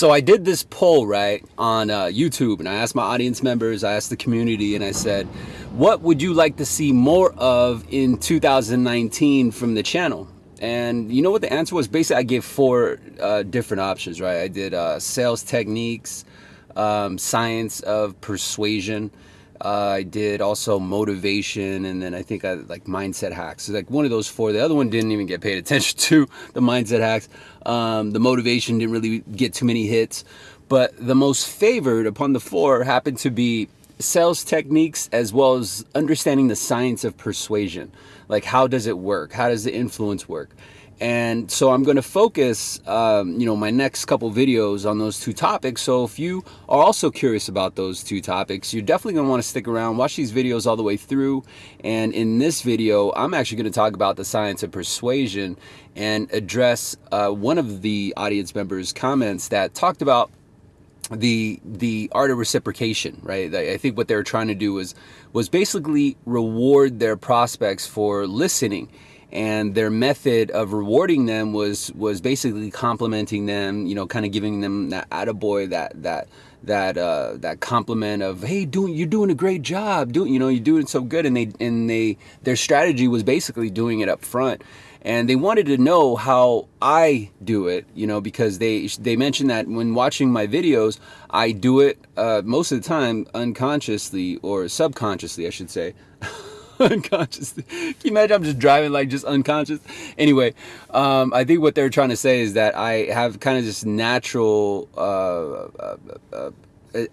So I did this poll, right, on uh, YouTube, and I asked my audience members, I asked the community, and I said, what would you like to see more of in 2019 from the channel? And you know what the answer was? Basically, I gave four uh, different options, right? I did uh, sales techniques, um, science of persuasion, uh, I did also motivation, and then I think I like mindset hacks. So like one of those four. The other one didn't even get paid attention to. The mindset hacks, um, the motivation didn't really get too many hits. But the most favored upon the four happened to be sales techniques as well as understanding the science of persuasion. Like how does it work? How does the influence work? And so I'm going to focus, um, you know, my next couple videos on those two topics. So if you are also curious about those two topics, you're definitely going to want to stick around, watch these videos all the way through. And in this video, I'm actually going to talk about the science of persuasion and address uh, one of the audience members' comments that talked about the the art of reciprocation right i think what they were trying to do was was basically reward their prospects for listening and their method of rewarding them was was basically complimenting them you know kind of giving them that attaboy that that that uh, that compliment of hey doing you're doing a great job doing you know you're doing so good and they and they their strategy was basically doing it up front and they wanted to know how I do it, you know, because they they mentioned that when watching my videos, I do it uh, most of the time unconsciously or subconsciously, I should say. unconsciously. Can you imagine I'm just driving like just unconscious? Anyway, um, I think what they're trying to say is that I have kind of this natural uh, uh, uh,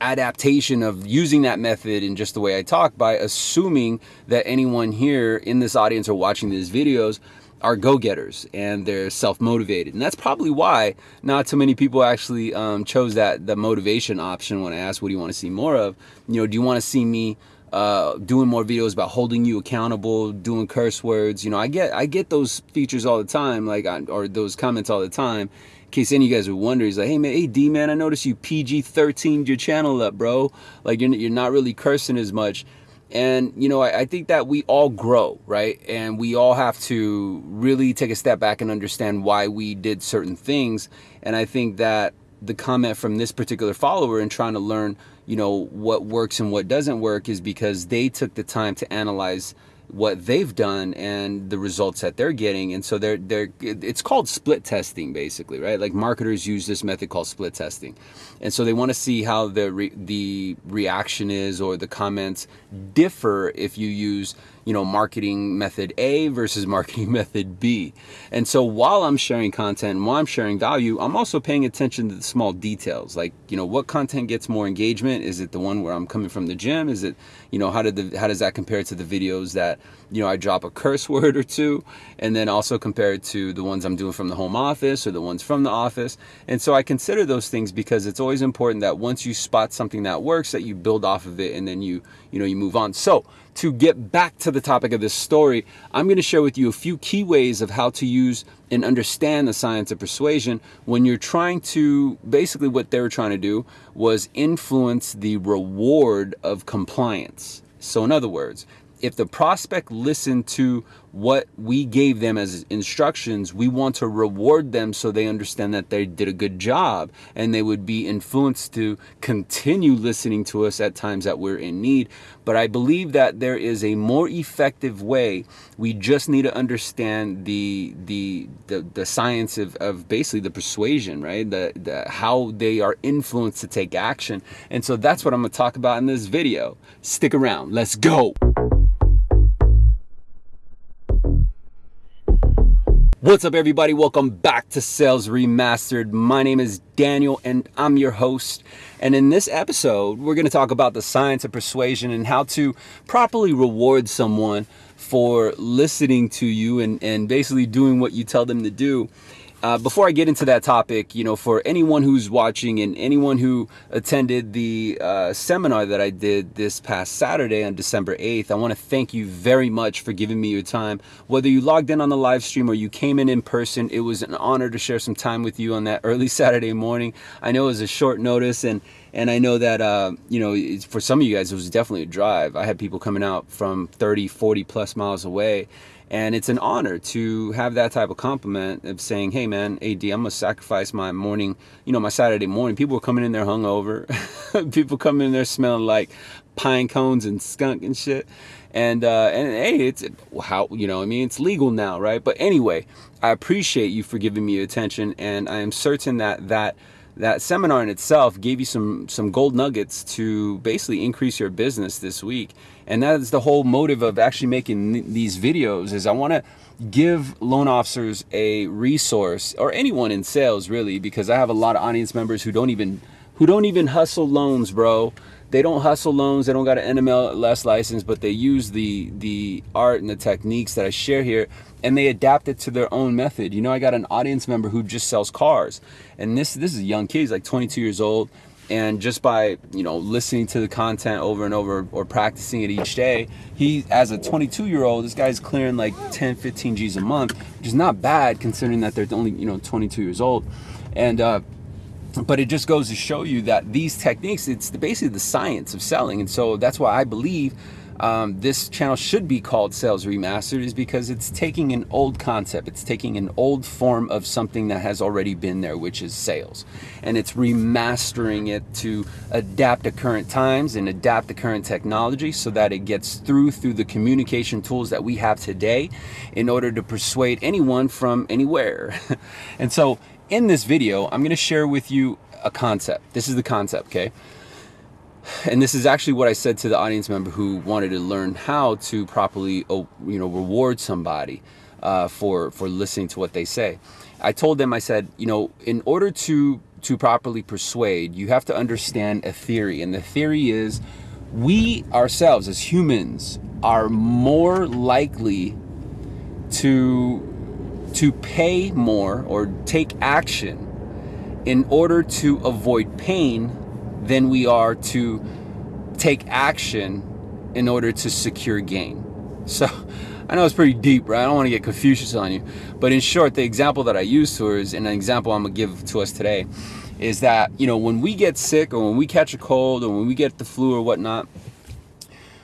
adaptation of using that method in just the way I talk by assuming that anyone here in this audience or watching these videos are go-getters and they're self-motivated and that's probably why not so many people actually um, chose that the motivation option when I asked what do you want to see more of you know do you want to see me uh, doing more videos about holding you accountable, doing curse words. You know, I get I get those features all the time, like or those comments all the time. In case any of you guys are wondering, he's like, hey man, hey D man, I noticed you PG 13 your channel up, bro. Like you're you're not really cursing as much. And you know, I, I think that we all grow, right? And we all have to really take a step back and understand why we did certain things. And I think that the comment from this particular follower and trying to learn you know what works and what doesn't work is because they took the time to analyze what they've done and the results that they're getting. And so they're they're it's called split testing basically right? Like marketers use this method called split testing. And so they want to see how the re, the reaction is or the comments differ if you use you know marketing method A versus marketing method B. And so while I'm sharing content while I'm sharing value I'm also paying attention to the small details. Like you know what content gets more engagement? Is it the one where I'm coming from the gym? Is it you know how did the how does that compare to the videos that you know, I drop a curse word or two, and then also compare it to the ones I'm doing from the home office or the ones from the office. And so I consider those things because it's always important that once you spot something that works, that you build off of it and then you, you know, you move on. So to get back to the topic of this story, I'm going to share with you a few key ways of how to use and understand the science of persuasion when you're trying to basically what they were trying to do was influence the reward of compliance. So in other words, if the prospect listened to what we gave them as instructions, we want to reward them so they understand that they did a good job and they would be influenced to continue listening to us at times that we're in need. But I believe that there is a more effective way. We just need to understand the the the, the science of, of basically the persuasion, right? The, the how they are influenced to take action. And so that's what I'm gonna talk about in this video. Stick around, let's go. What's up everybody? Welcome back to Sales Remastered. My name is Daniel and I'm your host. And in this episode, we're going to talk about the science of persuasion and how to properly reward someone for listening to you and, and basically doing what you tell them to do. Uh, before I get into that topic, you know, for anyone who's watching and anyone who attended the uh, seminar that I did this past Saturday on December 8th, I want to thank you very much for giving me your time. Whether you logged in on the live stream or you came in in person, it was an honor to share some time with you on that early Saturday morning. I know it was a short notice and And I know that, uh, you know, for some of you guys, it was definitely a drive. I had people coming out from 30, 40 plus miles away. And it's an honor to have that type of compliment of saying, hey man, AD, I'm gonna sacrifice my morning, you know, my Saturday morning. People were coming in there hungover. people coming in there smelling like pine cones and skunk and shit. And, uh, and hey, it's how, you know, I mean, it's legal now, right? But anyway, I appreciate you for giving me attention. And I am certain that that, that seminar in itself gave you some some gold nuggets to basically increase your business this week. And that is the whole motive of actually making these videos is i want to give loan officers a resource or anyone in sales really because i have a lot of audience members who don't even who don't even hustle loans bro they don't hustle loans they don't got an nmls license but they use the the art and the techniques that i share here and they adapt it to their own method. You know, I got an audience member who just sells cars, and this this is a young kid. He's like 22 years old, and just by you know listening to the content over and over or practicing it each day, he as a 22 year old, this guy's clearing like 10, 15 G's a month, which is not bad considering that they're only you know 22 years old, and. Uh, but it just goes to show you that these techniques, it's basically the science of selling. And so that's why I believe um, this channel should be called Sales Remastered is because it's taking an old concept. It's taking an old form of something that has already been there, which is sales. And it's remastering it to adapt to current times and adapt to current technology so that it gets through through the communication tools that we have today in order to persuade anyone from anywhere. and so in this video, I'm to share with you a concept. This is the concept, okay? and this is actually what I said to the audience member who wanted to learn how to properly, oh, you know, reward somebody uh, for for listening to what they say. I told them, I said, you know, in order to to properly persuade, you have to understand a theory, and the theory is we ourselves as humans are more likely to to pay more or take action in order to avoid pain than we are to take action in order to secure gain. So I know it's pretty deep, right? I don't want to get Confucius on you. But in short, the example that I use to is, and an example I'm going to give to us today, is that, you know, when we get sick or when we catch a cold or when we get the flu or whatnot,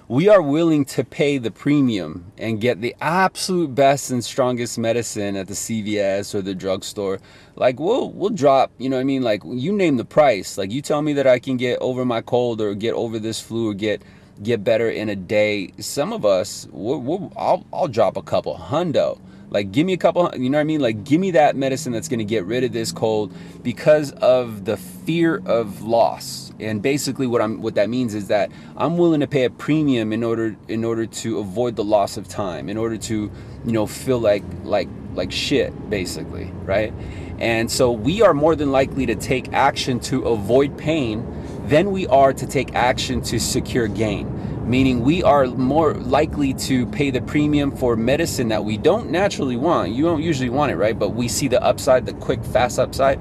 we are willing to pay the premium and get the absolute best and strongest medicine at the CVS or the drugstore. Like we'll we'll drop, you know what I mean? Like you name the price. Like you tell me that I can get over my cold or get over this flu or get get better in a day. Some of us, we'll, we'll, I'll I'll drop a couple hundo. Like give me a couple, you know what I mean? Like give me that medicine that's going to get rid of this cold because of the fear of loss and basically what I'm what that means is that I'm willing to pay a premium in order in order to avoid the loss of time, in order to, you know, feel like like like shit basically, right? And so we are more than likely to take action to avoid pain than we are to take action to secure gain meaning we are more likely to pay the premium for medicine that we don't naturally want. You don't usually want it, right? But we see the upside, the quick, fast upside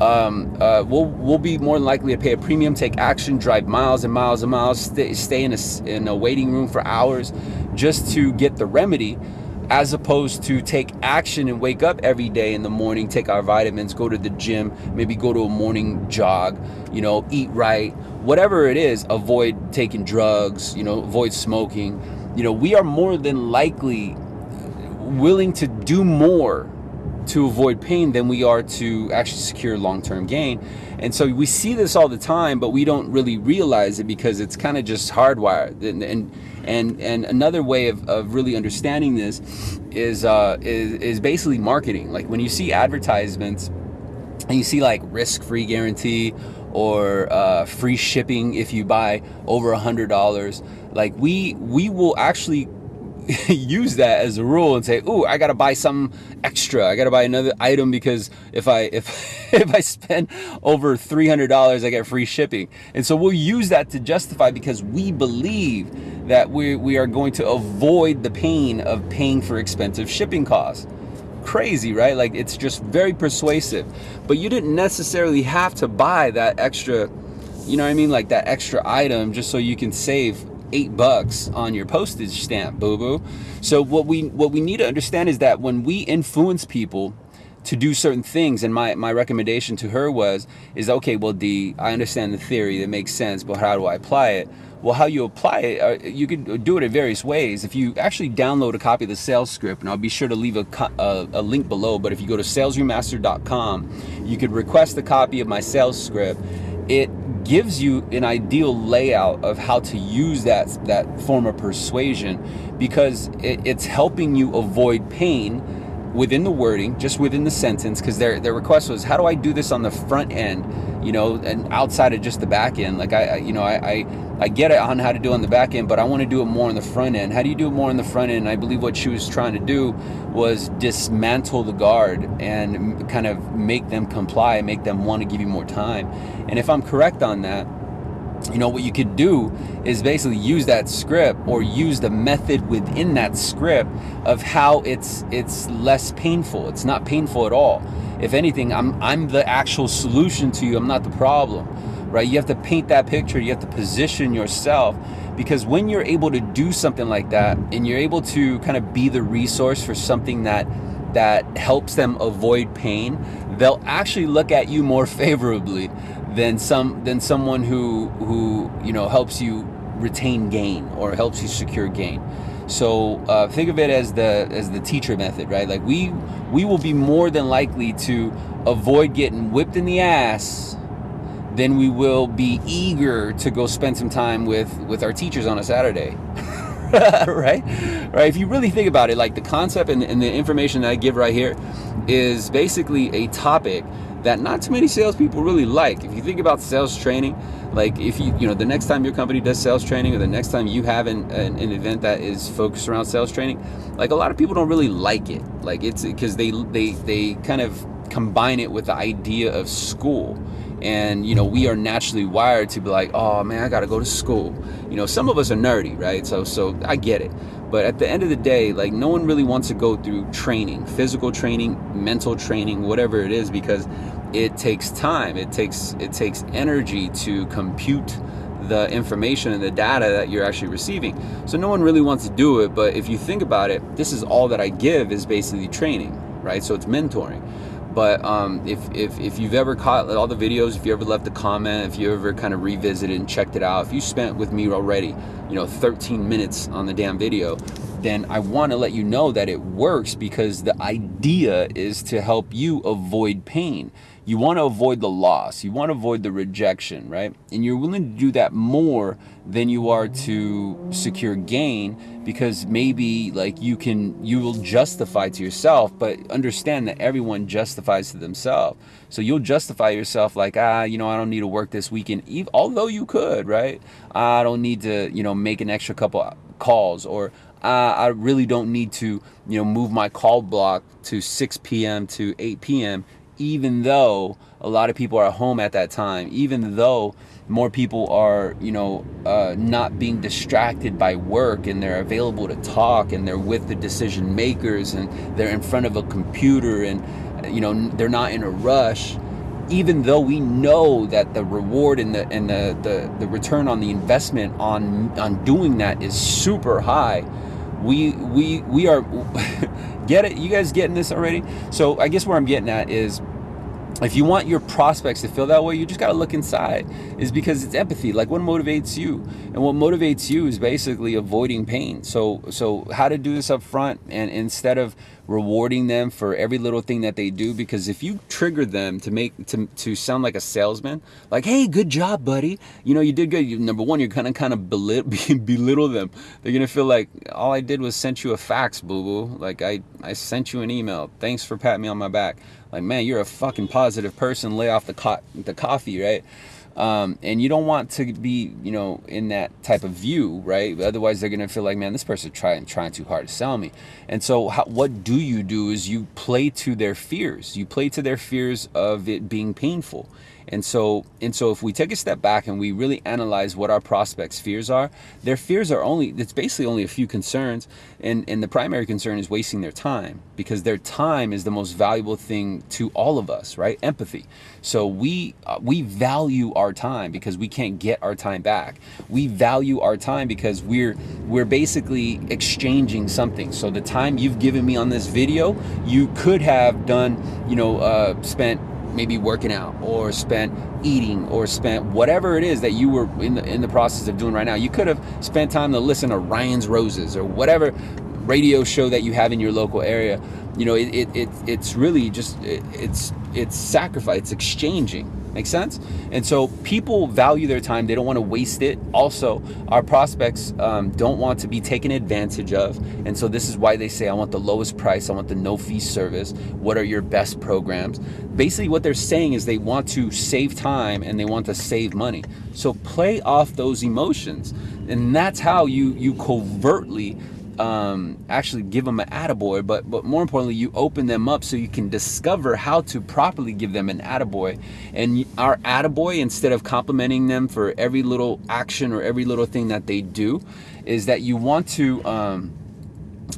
um, uh, we'll, we'll be more likely to pay a premium, take action, drive miles and miles and miles, stay, stay in, a, in a waiting room for hours just to get the remedy as opposed to take action and wake up every day in the morning, take our vitamins, go to the gym, maybe go to a morning jog, you know, eat right, whatever it is, avoid taking drugs, you know, avoid smoking. You know, we are more than likely willing to do more to avoid pain than we are to actually secure long-term gain. And so we see this all the time, but we don't really realize it because it's kind of just hardwired. And, and and and another way of, of really understanding this is, uh, is is basically marketing. Like when you see advertisements and you see like risk-free guarantee or uh, free shipping if you buy over a hundred dollars, like we we will actually use that as a rule and say, "Ooh, I got to buy some extra. I got to buy another item because if I if if I spend over $300, I get free shipping." And so we'll use that to justify because we believe that we we are going to avoid the pain of paying for expensive shipping costs. Crazy, right? Like it's just very persuasive. But you didn't necessarily have to buy that extra, you know what I mean, like that extra item just so you can save eight bucks on your postage stamp, boo boo. So what we what we need to understand is that when we influence people, to do certain things. And my, my recommendation to her was is okay well d i understand the theory that makes sense but how do i apply it? Well how you apply it uh, you could do it in various ways. If you actually download a copy of the sales script and i'll be sure to leave a, a, a link below but if you go to salesremaster.com you could request a copy of my sales script. It gives you an ideal layout of how to use that that form of persuasion because it, it's helping you avoid pain within the wording, just within the sentence, because their their request was, how do I do this on the front end, you know, and outside of just the back end? Like I, I you know, I, I, I get it on how to do it on the back end, but I want to do it more on the front end. How do you do it more on the front end? And I believe what she was trying to do was dismantle the guard and kind of make them comply, make them want to give you more time. And if I'm correct on that, you know what you could do is basically use that script or use the method within that script of how it's it's less painful. It's not painful at all. If anything i'm i'm the actual solution to you. I'm not the problem right? You have to paint that picture. You have to position yourself because when you're able to do something like that and you're able to kind of be the resource for something that that helps them avoid pain they'll actually look at you more favorably than some than someone who who you know helps you retain gain or helps you secure gain. So uh, think of it as the as the teacher method, right? Like we we will be more than likely to avoid getting whipped in the ass than we will be eager to go spend some time with with our teachers on a Saturday. right? Right? If you really think about it, like the concept and, and the information that I give right here is basically a topic that not too many salespeople really like. If you think about sales training, like if you, you know, the next time your company does sales training or the next time you have an, an, an event that is focused around sales training, like a lot of people don't really like it. Like it's because they, they, they kind of combine it with the idea of school and you know we are naturally wired to be like oh man i gotta go to school you know some of us are nerdy right so so i get it but at the end of the day like no one really wants to go through training physical training mental training whatever it is because it takes time. It takes it takes energy to compute the information and the data that you're actually receiving. So no one really wants to do it but if you think about it this is all that i give is basically training right? So it's mentoring but um, if, if, if you've ever caught all the videos, if you ever left a comment, if you ever kind of revisited and checked it out, if you spent with me already, you know, 13 minutes on the damn video, then I want to let you know that it works because the idea is to help you avoid pain. You want to avoid the loss. You want to avoid the rejection, right? And you're willing to do that more than you are to secure gain because maybe like you can you will justify to yourself but understand that everyone justifies to themselves so you'll justify yourself like ah you know i don't need to work this weekend although you could right i don't need to you know make an extra couple calls or uh, I really don't need to, you know, move my call block to 6 p.m. to 8 p.m even though a lot of people are at home at that time, even though more people are, you know, uh, not being distracted by work and they're available to talk and they're with the decision makers and they're in front of a computer and, you know, they're not in a rush. Even though we know that the reward and the and the, the, the return on the investment on on doing that is super high, we we we are get it you guys getting this already so i guess where i'm getting at is if you want your prospects to feel that way, you just got to look inside. Is because it's empathy. Like what motivates you, and what motivates you is basically avoiding pain. So, so how to do this up front, and instead of rewarding them for every little thing that they do, because if you trigger them to make to to sound like a salesman, like hey, good job, buddy. You know you did good. You, number one, you're gonna kind of belittle, belittle them. They're gonna feel like all I did was sent you a fax, boo boo. Like I I sent you an email. Thanks for patting me on my back like man you're a fucking positive person. Lay off the co- the coffee right? Um, and you don't want to be you know in that type of view right? Otherwise they're gonna feel like man this person's trying trying too hard to sell me. And so how, what do you do is you play to their fears. You play to their fears of it being painful And so, and so if we take a step back and we really analyze what our prospects' fears are, their fears are only, it's basically only a few concerns. And, and the primary concern is wasting their time because their time is the most valuable thing to all of us, right? Empathy. So we, uh, we value our time because we can't get our time back. We value our time because we're, we're basically exchanging something. So the time you've given me on this video, you could have done, you know, uh, spent maybe working out or spent eating or spent whatever it is that you were in the in the process of doing right now. You could have spent time to listen to Ryan's Roses or whatever radio show that you have in your local area. You know, it, it, it it's really just it, it's it's sacrifice, it's exchanging Make sense? And so people value their time. They don't want to waste it. Also, our prospects um, don't want to be taken advantage of. And so this is why they say, I want the lowest price. I want the no fee service. What are your best programs? Basically, what they're saying is they want to save time and they want to save money. So play off those emotions. And that's how you, you covertly um, actually give them an attaboy, but, but more importantly, you open them up so you can discover how to properly give them an attaboy. And our attaboy, instead of complimenting them for every little action or every little thing that they do, is that you want to, um,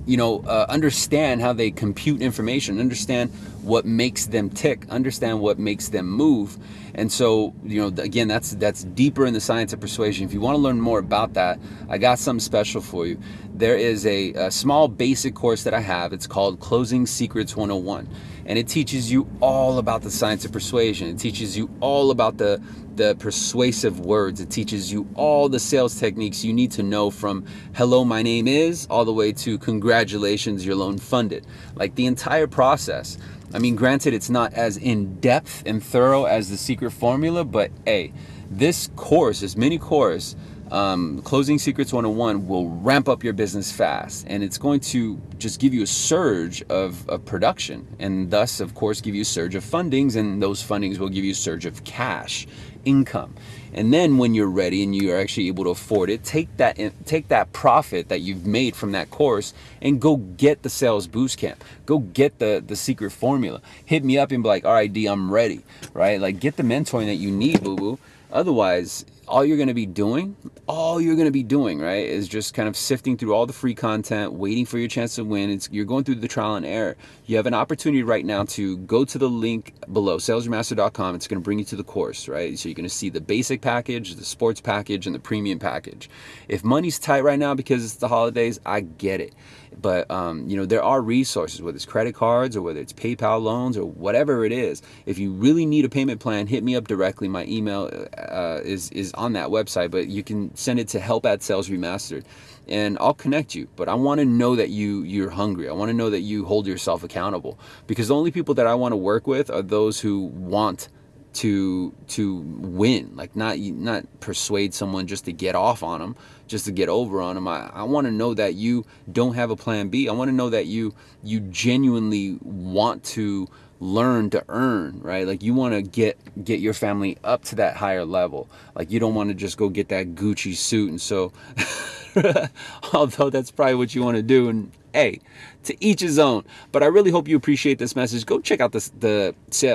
you know, uh, understand how they compute information, understand what makes them tick, understand what makes them move. And so, you know, again, that's that's deeper in the science of persuasion. If you want to learn more about that, I got something special for you there is a, a, small basic course that I have. It's called Closing Secrets 101. And it teaches you all about the science of persuasion. It teaches you all about the, the persuasive words. It teaches you all the sales techniques you need to know from hello, my name is, all the way to congratulations, your loan funded. Like the entire process. I mean, granted, it's not as in depth and thorough as the secret formula, but hey, this course, this mini course, um, Closing Secrets 101 will ramp up your business fast and it's going to just give you a surge of, of production and thus, of course, give you a surge of fundings and those fundings will give you a surge of cash income. And then when you're ready and you're actually able to afford it, take that take that profit that you've made from that course and go get the sales boost camp. Go get the the secret formula. Hit me up and be like, "All right, D, I'm ready." Right? Like get the mentoring that you need, boo boo. Otherwise, all you're going to be doing, all you're going to be doing, right, is just kind of sifting through all the free content, waiting for your chance to win. It's, you're going through the trial and error. You have an opportunity right now to go to the link below, salesmaster.com. It's going to bring you to the course, right? So you're going to see the basic package, the sports package, and the premium package. If money's tight right now because it's the holidays, I get it. But, um, you know, there are resources, whether it's credit cards or whether it's PayPal loans or whatever it is. If you really need a payment plan, hit me up directly. My email uh, is, is on that website, but you can send it to help at sales remastered and I'll connect you. But I want to know that you you're hungry. I want to know that you hold yourself accountable because the only people that I want to work with are those who want to to win like not not persuade someone just to get off on them just to get over on them i, I want to know that you don't have a plan b i want to know that you you genuinely want to learn to earn, right? Like you want to get get your family up to that higher level. Like you don't want to just go get that Gucci suit and so although that's probably what you want to do and hey, to each his own. But I really hope you appreciate this message. Go check out this, the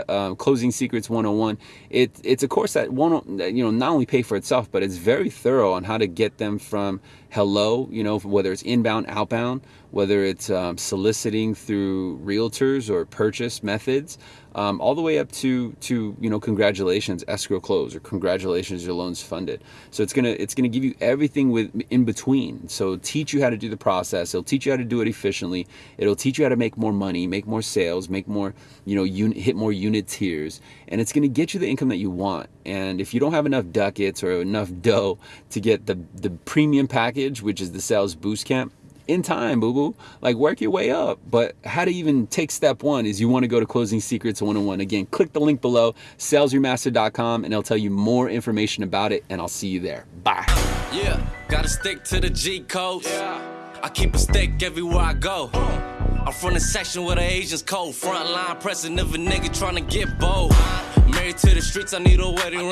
uh, Closing Secrets 101. It, it's a course that won't, you know, not only pay for itself, but it's very thorough on how to get them from hello, you know, whether it's inbound, outbound, whether it's um, soliciting through realtors or purchase methods, um, all the way up to to you know congratulations escrow close or congratulations your loans funded. So it's gonna it's gonna give you everything with in between. So teach you how to do the process. It'll teach you how to do it efficiently. It'll teach you how to make more money, make more sales, make more you know unit, hit more unit tiers, and it's gonna get you the income that you want. And if you don't have enough ducats or enough dough to get the the premium package, which is the sales boost camp in time, boo boo. Like work your way up. But how to even take step one is you want to go to Closing Secrets 101. Again, click the link below, salesyourmaster.com, and it'll tell you more information about it. And I'll see you there. Bye. Yeah, gotta stick to the G code. Yeah. I keep a stick everywhere I go. I'm from the section where the Asians cold. Front line pressing if a nigga trying to get bold. Married to the streets, I need a wedding ring.